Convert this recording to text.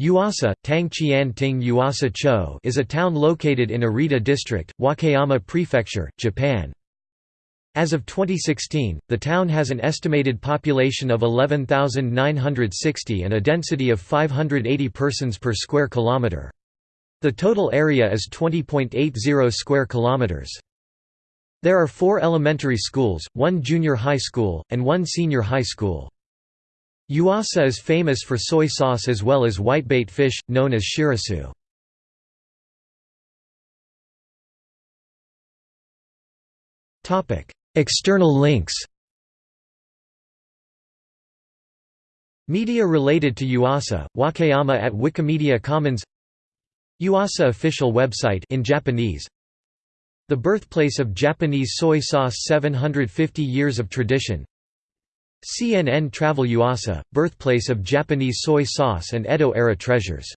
Yuasa, Tangqian Ting Yuasa Cho is a town located in Arita District, Wakayama Prefecture, Japan. As of 2016, the town has an estimated population of 11,960 and a density of 580 persons per square kilometer. The total area is 20.80 square kilometers. There are four elementary schools, one junior high school, and one senior high school. Yuasa is famous for soy sauce as well as whitebait fish, known as shirasu. External links. Media related to Yuasa, Wakayama at Wikimedia Commons. Yuasa official website in Japanese. The birthplace of Japanese soy sauce 750 years of tradition CNN Travel Yuasa, birthplace of Japanese soy sauce and Edo-era treasures